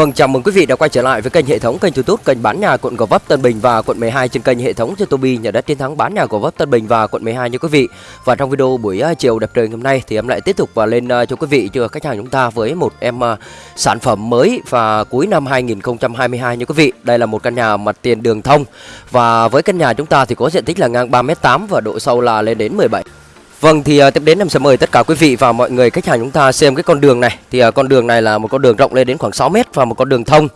Vâng, chào mừng quý vị đã quay trở lại với kênh hệ thống kênh YouTube kênh bán nhà quận Gò Vấp Tân Bình và quận 12 trên kênh hệ thống Youtube nhà đất chiến thắng bán nhà Gò Vấp Tân Bình và quận 12 nha quý vị. Và trong video buổi à, chiều đẹp trời hôm nay thì em lại tiếp tục và lên à, cho quý vị cho khách hàng chúng ta với một em à, sản phẩm mới và cuối năm 2022 nha quý vị. Đây là một căn nhà mặt tiền đường thông và với căn nhà chúng ta thì có diện tích là ngang 3m8 và độ sâu là lên đến 17 Vâng thì uh, tiếp đến em sẽ mời tất cả quý vị và mọi người khách hàng chúng ta xem cái con đường này. Thì uh, con đường này là một con đường rộng lên đến khoảng 6 mét và một con đường thông.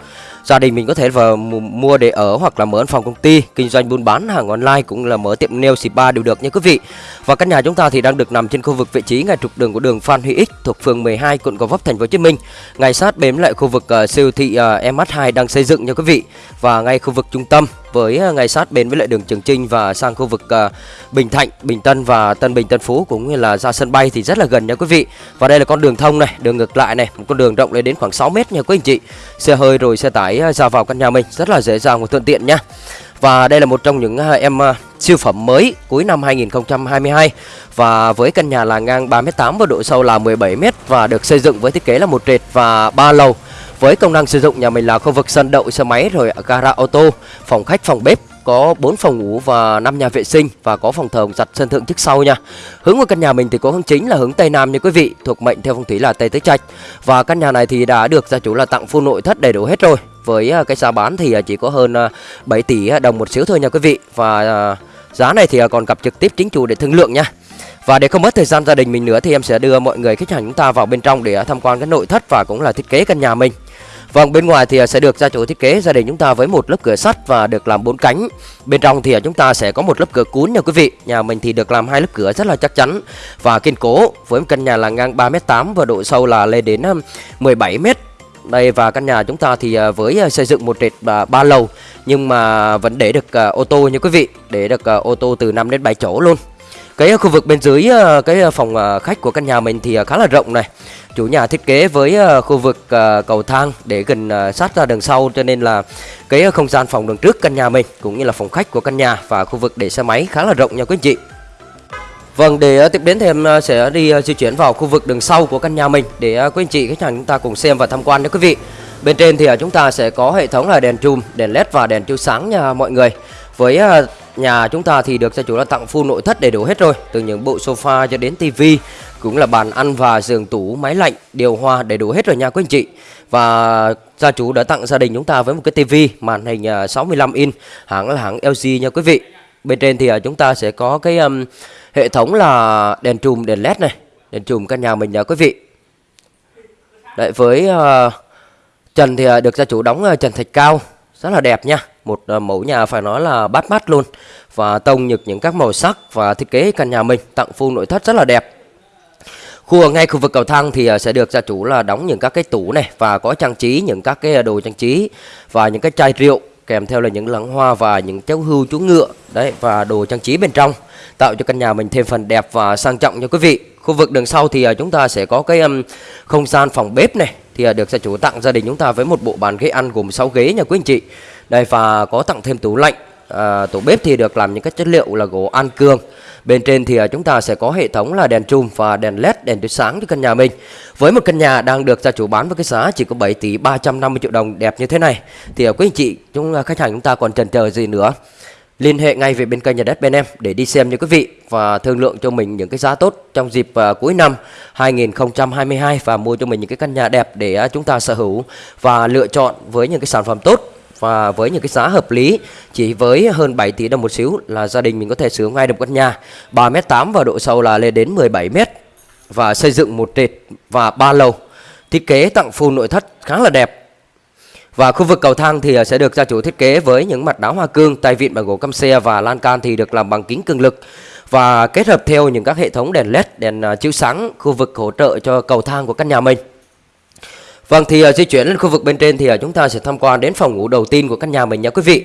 Gia đình mình có thể vào mua để ở hoặc là mở văn phòng công ty Kinh doanh buôn bán hàng online cũng là mở tiệm nail spa đều được nha quý vị. Và căn nhà chúng ta thì đang được nằm trên khu vực vị trí ngay trục đường của đường Phan Huy X thuộc phường 12 quận Gò Vấp thành phố Hồ Chí Minh. Ngay sát bếm lại khu vực uh, siêu thị uh, MH2 đang xây dựng nha quý vị. Và ngay khu vực trung tâm với ờ, ngay sát bên với lại đường Trường Trinh và sang khu vực uh, Bình Thạnh, Bình Tân và Tân Bình Tân Phú cũng như là ra sân bay thì rất là gần nha quý vị. Và đây là con đường thông này, đường ngược lại này, một con đường rộng lên đến khoảng 6 mét nha quý anh chị. Xe hơi rồi xe tải ờ, ra vào căn nhà mình rất là dễ dàng và thuận tiện nha. Và đây là một trong những em siêu phẩm mới cuối năm 2022 và với căn nhà là ngang 3m8 và độ sâu là 17m và được xây dựng với thiết kế là một trệt và ba lầu với công năng sử dụng nhà mình là khu vực sân đậu xe máy rồi gara ô tô, phòng khách, phòng bếp có 4 phòng ngủ và 5 nhà vệ sinh và có phòng thờ giặt sân thượng trước sau nha. Hướng của căn nhà mình thì có hướng chính là hướng tây nam như quý vị, thuộc mệnh theo phong thủy là tây tứ trạch. Và căn nhà này thì đã được gia chủ là tặng full nội thất đầy đủ hết rồi. Với à, cái giá bán thì à, chỉ có hơn à, 7 tỷ đồng một xíu thôi nha quý vị. Và giá này thì còn gặp trực tiếp chính chủ để thương lượng nha. Và để không mất thời gian gia đình mình nữa thì em sẽ đưa mọi người khách hàng chúng ta vào bên trong để tham quan cái nội thất và cũng là thiết kế căn nhà mình. Vâng, bên ngoài thì à, sẽ được gia chủ thiết kế gia đình chúng ta với một lớp cửa sắt và được làm bốn cánh. Bên trong thì à, chúng ta sẽ có một lớp cửa cuốn nha quý vị. Nhà mình thì được làm hai lớp cửa rất là chắc chắn và kiên cố với một căn nhà là ngang 3m8 và độ sâu là lên đến à, 17m. Đây và căn nhà chúng ta thì với xây dựng một trệt ba lầu nhưng mà vẫn để được ô tô nha quý vị, để được ô tô từ 5 đến 7 chỗ luôn. Cái khu vực bên dưới ờ, cái ờ, phòng ờ, khách của căn nhà mình thì khá là rộng này Chủ nhà thiết kế với khu vực cầu thang để gần sát ra đường sau cho nên là cái không gian phòng đường trước căn nhà mình cũng như là phòng khách của căn nhà và khu vực để xe máy khá là rộng nha quý anh chị. Vâng, để tiếp đến thì em sẽ đi di chuyển vào khu vực đường sau của căn nhà mình để quý anh chị khách hàng chúng ta cùng xem và tham quan nha quý vị. Bên trên thì chúng ta sẽ có hệ thống là đèn chùm, đèn led và đèn chiếu sáng nha mọi người. Với nhà chúng ta thì được gia chủ đã tặng full nội thất đầy đủ hết rồi, từ những bộ sofa cho đến tivi, cũng là bàn ăn và giường tủ, máy lạnh, điều hòa đầy đủ hết rồi nha quý anh chị. Và gia chủ đã tặng gia đình chúng ta với một cái tivi màn hình à, 65 inch, hãng là hãng LG nha quý vị. Bên trên thì à, chúng ta sẽ có cái um, hệ thống là đèn chùm đèn led này, đèn chùm căn nhà mình nha quý vị. Đấy với uh, trần thì được gia chủ đóng uh, trần thạch cao rất là đẹp nha. Một ờ, mẫu nhà phải nói là bắt mắt luôn. Và tông nhược những các màu sắc và thiết kế căn nhà mình tặng full nội thất rất là đẹp. Khu ngay khu vực cầu thang thì ờ, sẽ được gia chủ là đóng những các cái tủ này và có trang trí những các cái ờ, đồ trang trí và những cái chai rượu kèm theo là những lẵng hoa và những cháu hưu chú ngựa đấy và đồ trang trí bên trong tạo cho căn nhà mình thêm phần đẹp và sang trọng nha quý vị. Khu vực đường sau thì chúng ta sẽ có cái um, không gian phòng bếp này thì à, được gia chủ tặng gia đình chúng ta với một bộ bàn ghế ăn gồm 6 ghế nha quý anh chị. Đây và có tặng thêm tủ lạnh à, tủ bếp thì được làm những cái chất liệu là gỗ an cương. Bên trên thì à, chúng ta sẽ có hệ thống là đèn chùm và đèn led đèn chiếu sáng cho căn nhà mình. Với một căn nhà đang được gia chủ bán với cái giá chỉ có 7 tỷ 350 triệu đồng đẹp như thế này. Thì à, quý anh chị chúng khách hàng chúng ta còn chần chờ gì nữa? Liên hệ ngay về bên kênh nhà đất bên em để đi xem những quý vị và thương lượng cho mình những cái giá tốt trong dịp uh, cuối năm 2022 và mua cho mình những cái căn nhà đẹp để uh, chúng ta sở hữu và lựa chọn với những cái sản phẩm tốt và với những cái giá hợp lý. Chỉ với hơn 7 tỷ đồng một xíu là gia đình mình có thể sử ngay được căn nhà. 3m8 và độ sâu là lên đến 17m và xây dựng một trệt và ba lầu. Thiết kế tặng full nội thất khá là đẹp và khu vực cầu thang thì à, sẽ được gia chủ thiết kế với những mặt đá hoa cương, tay vịn bằng gỗ căm xe và lan can thì được làm bằng kính cường lực và kết hợp theo những các hệ thống đèn led, đèn à, chiếu sáng khu vực hỗ trợ cho cầu thang của căn nhà mình. Vâng thì à, di chuyển lên khu vực bên trên thì chúng ta sẽ tham quan đến phòng ngủ đầu tiên của căn nhà mình nha quý vị.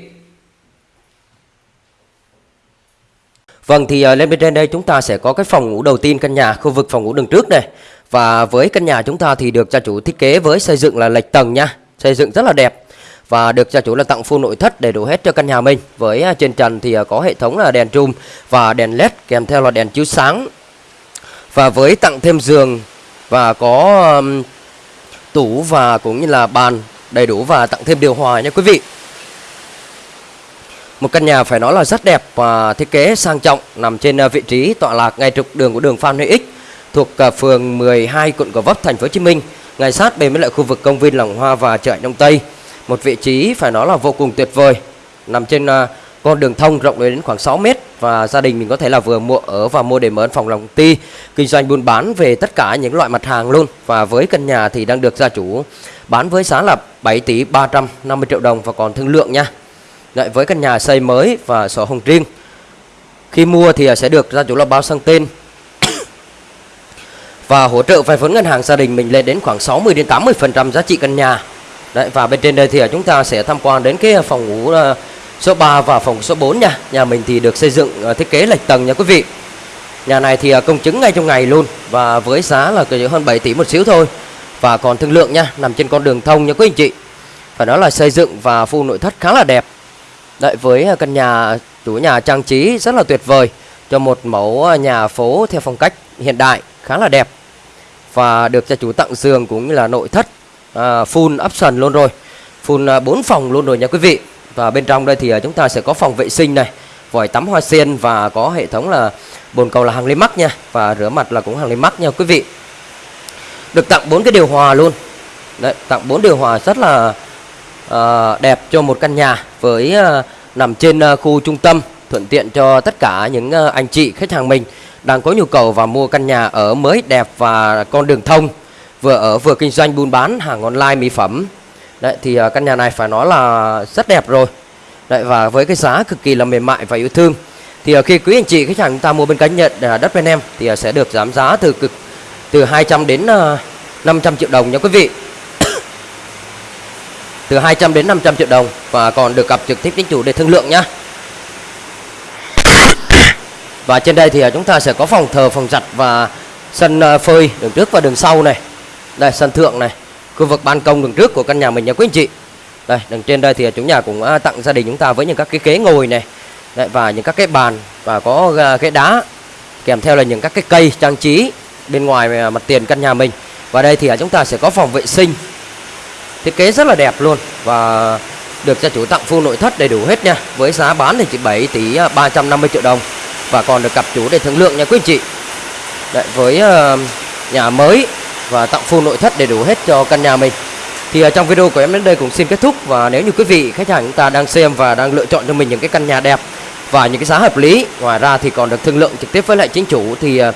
Vâng thì lên bên trên đây chúng ta sẽ có cái phòng ngủ đầu tiên căn nhà, khu vực phòng ngủ đường trước này. Và với căn nhà chúng ta thì được gia chủ thiết kế với xây dựng là lệch tầng nha, xây dựng rất là đẹp. Và được gia chủ là tặng full nội thất đầy đủ hết cho căn nhà mình. Với à, trên trần thì à, có hệ thống là đèn trùm và đèn led kèm theo là đèn chiếu sáng. Và với tặng thêm giường và có um, tủ và cũng như là bàn đầy đủ và tặng thêm điều hòa nha quý vị. Một căn nhà phải nói là rất đẹp và thiết kế sang trọng nằm trên à, vị trí tọa lạc ngay trục đường của đường Phan Huy Ích thuộc phường 12 quận Gò Vấp thành phố Hồ Chí Minh, ngay sát bên với lại khu vực công viên Lòng Hoa và chợ Đông Tây. Một vị trí phải nói là vô cùng tuyệt vời, nằm trên à, con đường thông rộng đến khoảng 6 mét và gia đình mình có thể là vừa mua ở và mua để mở phòng lòng ti, kinh doanh buôn bán về tất cả những loại mặt hàng luôn. Và với căn nhà thì đang được gia chủ bán với giá là 7 tỷ 350 triệu đồng và còn thương lượng nha. Đấy, với căn nhà xây mới và sổ hồng riêng. Khi mua thì sẽ được gia chủ là bao sang tên và hỗ trợ vay vốn ngân hàng gia đình mình lên đến khoảng 60 đến 80 phần trăm giá trị căn nhà. Đấy, và bên trên đây thì à, chúng ta sẽ tham quan đến cái phòng ngủ à, số 3 và phòng số 4 nha. Nhà mình thì được xây dựng à, thiết kế lệch tầng nha quý vị. Nhà này thì công chứng ngay trong ngày luôn và với giá là chỉ hơn 7 tỷ một xíu thôi. Và còn thương lượng nha nằm trên con đường thông nha quý anh chị. Phải nói là xây dựng và full nội thất khá là đẹp. Đấy với căn nhà chủ nhà trang trí rất là tuyệt vời cho một mẫu nhà phố theo phong cách hiện đại khá là đẹp và được gia chủ tặng giường cũng như là nội thất à, full option luôn rồi. Full uh, 4 phòng luôn rồi nha quý vị. Và bên trong đây thì à, chúng ta sẽ có phòng vệ sinh này vòi tắm hoa sen và có hệ thống là bồn cầu là hàng lên mắt nha. Và rửa mặt là cũng hàng lên mắt nha quý vị. Được tặng bốn cái điều hòa luôn. Đấy tặng bốn điều hòa rất là à, đẹp cho một căn nhà với à, nằm trên à, khu trung tâm thuận tiện cho tất cả những à, anh chị khách hàng mình đang có nhu cầu và mua căn nhà ở mới đẹp và con đường thông vừa ở vừa kinh doanh buôn bán hàng online mỹ phẩm. Đấy thì uh, căn nhà này phải nói là rất đẹp rồi. Đấy và với cái giá cực kỳ là mềm mại và yêu thương. Thì uh, khi quý anh chị khách hàng chúng ta mua bên cánh nhận uh, à, đất bên em thì uh, sẽ được giảm giá từ cực từ 200 đến uh, 500 triệu đồng nha quý vị. Từ 200 đến 500 triệu đồng và còn được gặp trực tiếp chính chủ để thương lượng nhá. Và trên đây thì à, chúng ta sẽ có phòng thờ, phòng giặt và sân à, phơi đường trước và đường sau này. Đây sân thượng này, khu vực ban công đường trước của căn nhà mình nha quý anh chị. Đây, đường trên đây thì à, chủ nhà cũng tặng gia đình chúng ta với những các cái ghế ngồi này. Đấy, và những các cái bàn và có ghế đá kèm theo là những các cái cây trang trí bên ngoài mặt tiền căn nhà mình. Và đây thì chúng ta sẽ có phòng vệ sinh thiết kế rất là đẹp luôn và được gia chủ tặng full nội thất đầy đủ hết nha với giá bán thì chỉ 7 tỷ 350 triệu đồng và còn được cặp chủ để thương lượng nha quý anh chị. Đấy, với uh, nhà mới và tặng full nội thất đầy đủ hết cho căn nhà mình. Thì uh, trong video của em đến đây cũng xin kết thúc. Và nếu như quý vị khách hàng chúng ta đang xem và đang lựa chọn cho mình những cái căn nhà đẹp và những cái giá hợp lý ngoài ra thì còn được thương lượng trực tiếp với lại chính chủ thì uh,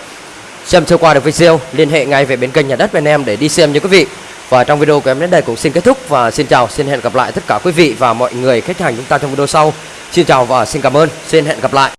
xem sơ qua được video liên hệ ngay về bên kênh nhà đất bên em để đi xem nha quý vị. Và trong video của em đến đây cũng xin kết thúc và xin chào, xin hẹn gặp lại tất cả quý vị và mọi người khách hàng chúng ta trong video sau. Xin chào và xin cảm ơn, xin hẹn gặp lại.